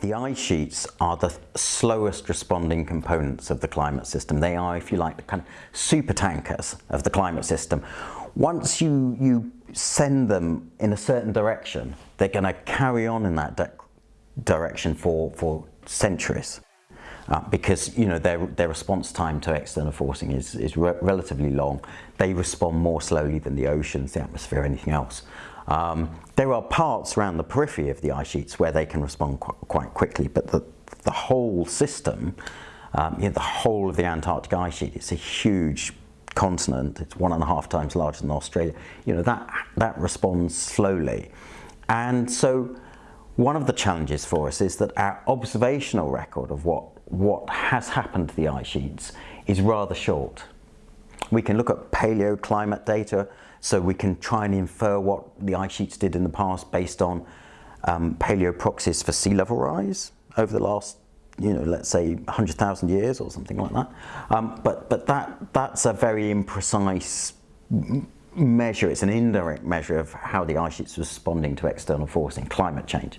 the ice sheets are the slowest responding components of the climate system. They are, if you like, the kind of super tankers of the climate system. Once you, you send them in a certain direction, they're going to carry on in that direction for, for centuries. Uh, because you know their, their response time to external forcing is, is re relatively long. They respond more slowly than the oceans, the atmosphere, anything else. Um, there are parts around the periphery of the ice sheets where they can respond qu quite quickly, but the, the whole system, um, you know, the whole of the Antarctic ice sheet, it's a huge continent, it's one and a half times larger than Australia, you know, that, that responds slowly. And so one of the challenges for us is that our observational record of what, what has happened to the ice sheets is rather short. We can look at paleoclimate data, so we can try and infer what the ice sheets did in the past based on um, paleoproxies for sea level rise over the last, you know, let's say 100,000 years or something like that. Um, but but that that's a very imprecise measure. It's an indirect measure of how the ice sheets are responding to external forcing, climate change.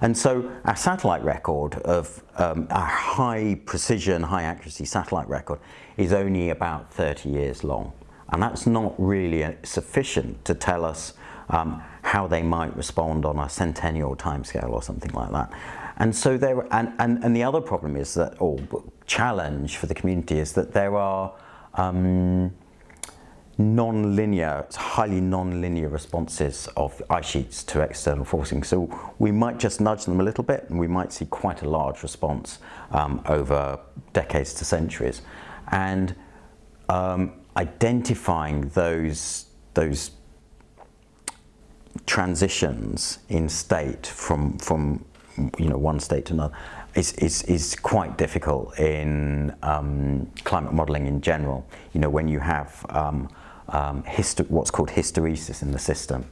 And so our satellite record of um, our high precision, high accuracy satellite record is only about 30 years long. And that's not really sufficient to tell us um, how they might respond on a centennial timescale or something like that. And so there, and, and, and the other problem is that, or challenge for the community is that there are um, non-linear, highly non-linear responses of ice sheets to external forcing. So we might just nudge them a little bit and we might see quite a large response um, over decades to centuries. And um, identifying those, those transitions in state from, from you know, one state to another is, is, is quite difficult in um, climate modelling in general. You know, when you have um, um, what's called hysteresis in the system.